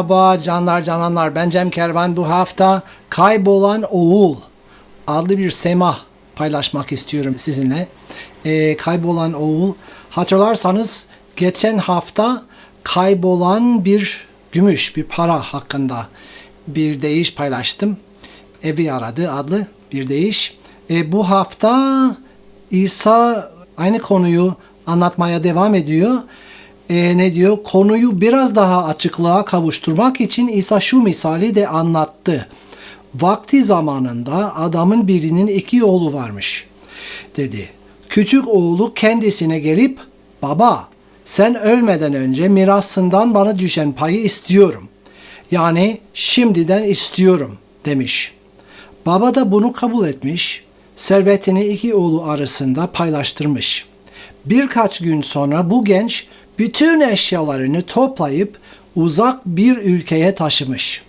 Merhaba canlar cananlar ben Cem Kervan bu hafta Kaybolan Oğul adlı bir semah paylaşmak istiyorum sizinle. Ee, Kaybolan Oğul hatırlarsanız geçen hafta kaybolan bir gümüş bir para hakkında bir deyiş paylaştım. Evi aradı adlı bir deyiş. Ee, bu hafta İsa aynı konuyu anlatmaya devam ediyor e, ne diyor? Konuyu biraz daha açıklığa kavuşturmak için İsa şu misali de anlattı. Vakti zamanında adamın birinin iki oğlu varmış dedi. Küçük oğlu kendisine gelip baba sen ölmeden önce mirasından bana düşen payı istiyorum. Yani şimdiden istiyorum demiş. Baba da bunu kabul etmiş, servetini iki oğlu arasında paylaştırmış. Birkaç gün sonra bu genç bütün eşyalarını toplayıp uzak bir ülkeye taşımış.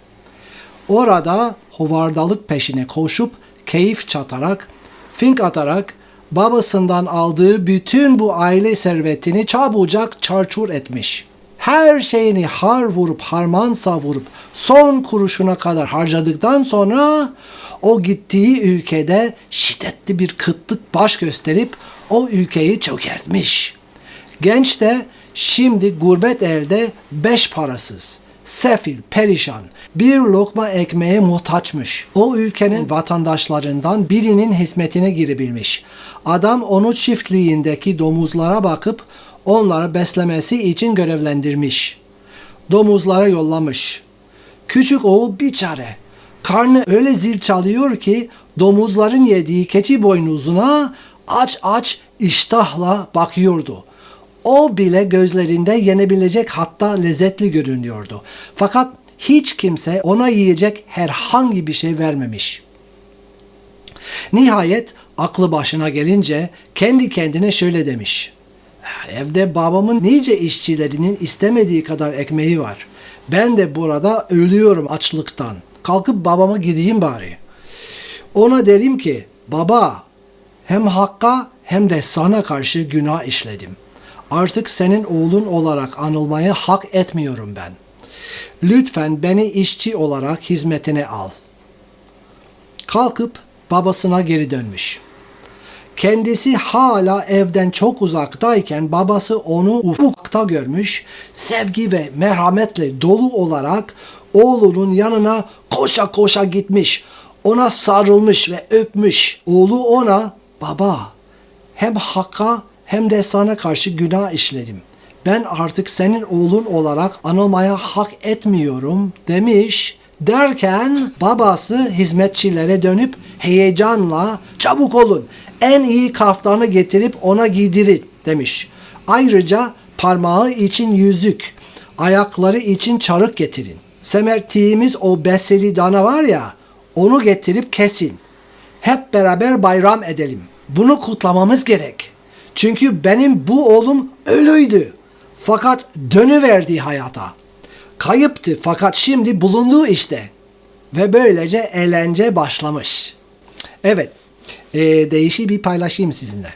Orada hovardalık peşine koşup keyif çatarak, fink atarak babasından aldığı bütün bu aile servetini çabucak çarçur etmiş. Her şeyini har vurup harman savurup son kuruşuna kadar harcadıktan sonra o gittiği ülkede şiddetli bir kıtlık baş gösterip o ülkeyi çökertmiş. Genç de Şimdi gurbet elde beş parasız, sefil, perişan, bir lokma ekmeğe muhtaçmış. O ülkenin vatandaşlarından birinin hizmetine girebilmiş. Adam onu çiftliğindeki domuzlara bakıp onları beslemesi için görevlendirmiş. Domuzlara yollamış. Küçük oğul bir çare. Karnı öyle zil çalıyor ki domuzların yediği keçi boynuzuna aç aç iştahla bakıyordu.'' O bile gözlerinde yenebilecek hatta lezzetli görünüyordu. Fakat hiç kimse ona yiyecek herhangi bir şey vermemiş. Nihayet aklı başına gelince kendi kendine şöyle demiş. Evde babamın nice işçilerinin istemediği kadar ekmeği var. Ben de burada ölüyorum açlıktan. Kalkıp babama gideyim bari. Ona derim ki baba hem hakka hem de sana karşı günah işledim. Artık senin oğlun olarak anılmayı hak etmiyorum ben. Lütfen beni işçi olarak hizmetine al. Kalkıp babasına geri dönmüş. Kendisi hala evden çok uzaktayken babası onu ufukta görmüş, sevgi ve merhametle dolu olarak oğlunun yanına koşa koşa gitmiş, ona sarılmış ve öpmüş. Oğlu ona, baba hem hakka hem de sana karşı günah işledim. Ben artık senin oğlun olarak anılmaya hak etmiyorum demiş. Derken babası hizmetçilere dönüp heyecanla çabuk olun en iyi kaftanı getirip ona giydirin demiş. Ayrıca parmağı için yüzük, ayakları için çarık getirin. Semertiğimiz o beseli dana var ya onu getirip kesin. Hep beraber bayram edelim. Bunu kutlamamız gerek. Çünkü benim bu oğlum ölüydü. Fakat dönüverdi hayata. Kayıptı fakat şimdi bulunduğu işte. Ve böylece eğlence başlamış. Evet, e, değişi bir paylaşayım sizinle.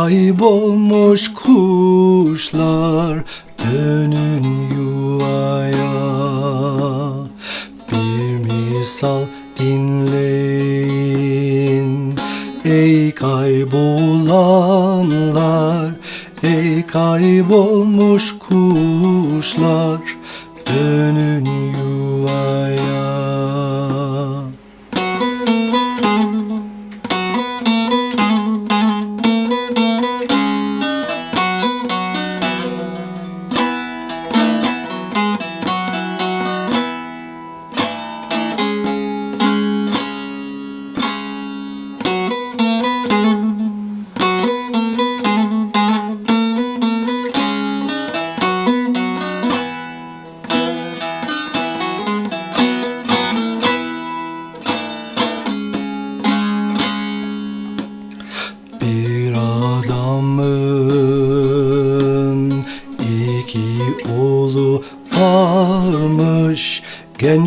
Kaybolmuş kuşlar dönün yuvaya. Bir misal dinleyin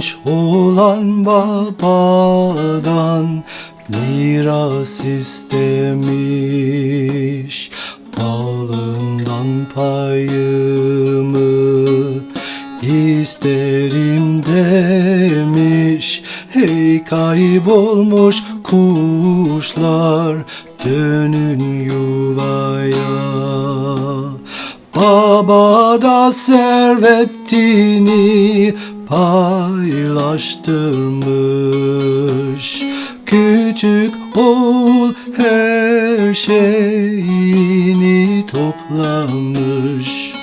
Genç olan babadan miras istemiş Malından payımı isterim demiş. Hey kaybolmuş kuşlar dönün yuvaya. Baba da servetini paylaştırmış. Küçük oğul her şeyini toplamış.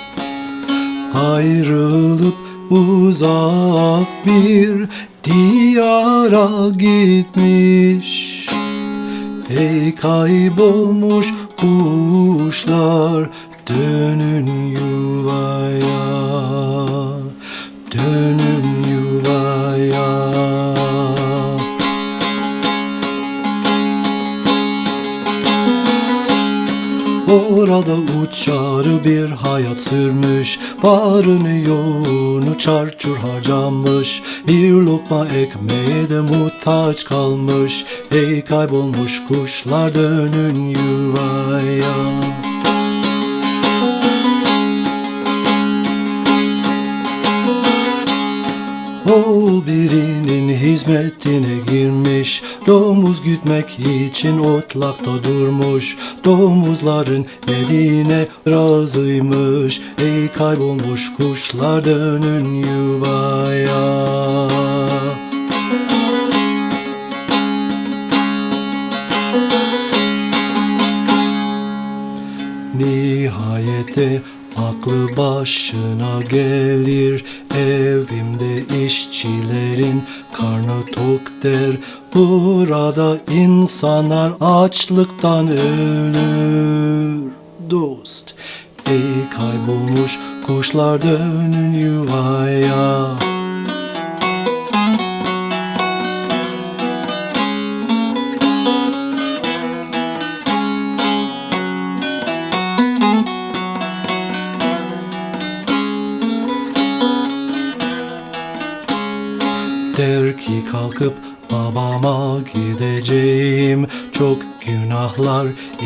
Ayrılıp uzak bir diyara gitmiş. Ey kaybolmuş kuşlar dönün yuvaya Orada uçar bir hayat sürmüş. Barını yoğunu çarçur harcamış Bir lokma ekmeğe de muhtaç kalmış. Ey kaybolmuş kuşlar dönün yuvaya hizmetine girmiş. Domuz gütmek için otlakta durmuş. Domuzların dediğine razıymış. Ey kaybolmuş kuşlar dönün yuvaya. Nihayete aklı başına gelir. Evimde işçilerin karnı tok der. Burada insanlar açlıktan ölür. Dost Ey kaybolmuş kuşlar dönün yuvaya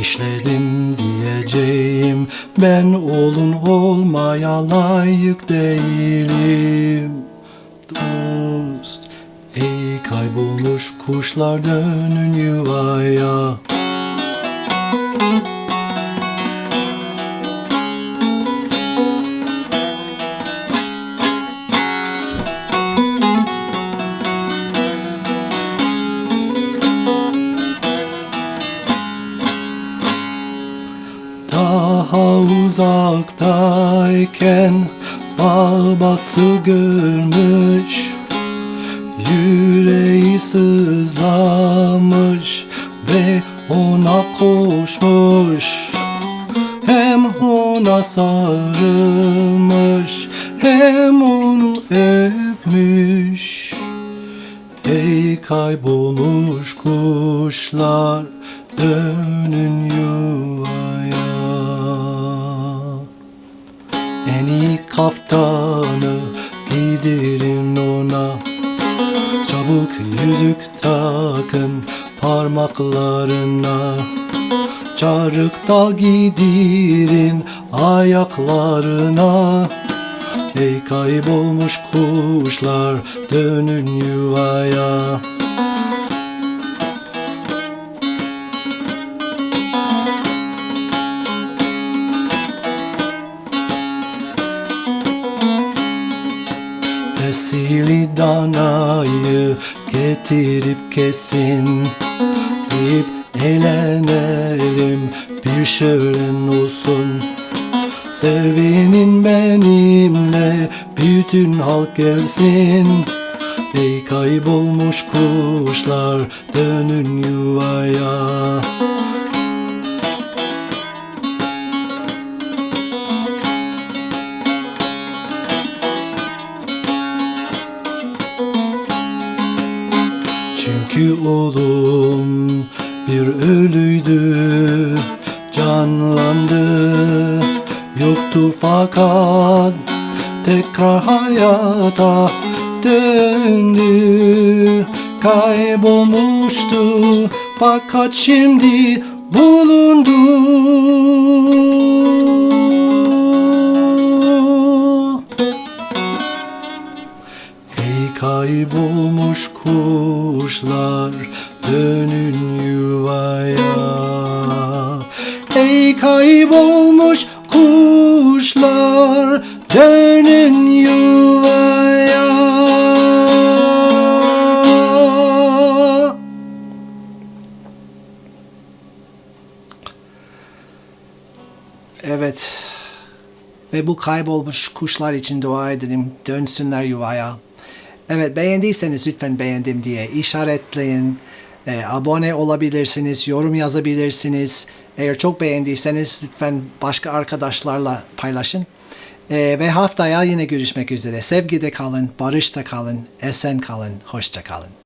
işledim diyeceğim. Ben oğlun olmaya layık değilim. Dost Ey kaybolmuş kuşlar dönün yuvaya uzaktayken babası görmüş Yüreği sızlamış ve ona koşmuş. Hem ona sarılmış hem onu öpmüş. Ey kaybolmuş kuşlar parmaklarına. Çarık da giydirin ayaklarına. Ey kaybolmuş kuşlar dönün yuvaya Esili danayı getirip kesin. Deyip eğlenelim bir şölen olsun. Sevinin benimle bütün halk gelsin. Ey kaybolmuş kuşlar dönün yuvaya oğlum bir ölüydü Canlandı. Yoktu fakat tekrar hayata döndü. Kaybolmuştu fakat şimdi bulundu kaybolmuş kuşlar dönün yuvaya Ey kaybolmuş kuşlar dönün yuvaya Evet. Ve bu kaybolmuş kuşlar için dua edelim. Dönsünler yuvaya. Evet beğendiyseniz lütfen beğendim diye işaretleyin. Ee, abone olabilirsiniz, yorum yazabilirsiniz. Eğer çok beğendiyseniz lütfen başka arkadaşlarla paylaşın. Ee, ve haftaya yine görüşmek üzere. Sevgide kalın, barışta kalın, esen kalın, hoşça kalın.